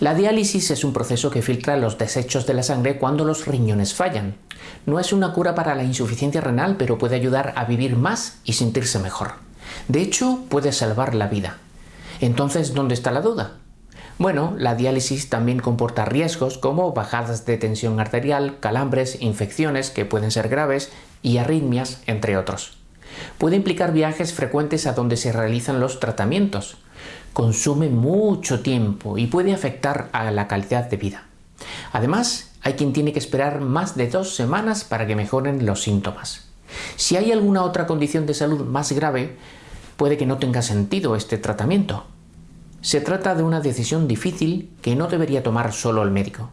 La diálisis es un proceso que filtra los desechos de la sangre cuando los riñones fallan. No es una cura para la insuficiencia renal, pero puede ayudar a vivir más y sentirse mejor. De hecho, puede salvar la vida. Entonces, ¿dónde está la duda? Bueno, la diálisis también comporta riesgos como bajadas de tensión arterial, calambres, infecciones que pueden ser graves y arritmias, entre otros. Puede implicar viajes frecuentes a donde se realizan los tratamientos, consume mucho tiempo y puede afectar a la calidad de vida. Además, hay quien tiene que esperar más de dos semanas para que mejoren los síntomas. Si hay alguna otra condición de salud más grave, puede que no tenga sentido este tratamiento. Se trata de una decisión difícil que no debería tomar solo el médico.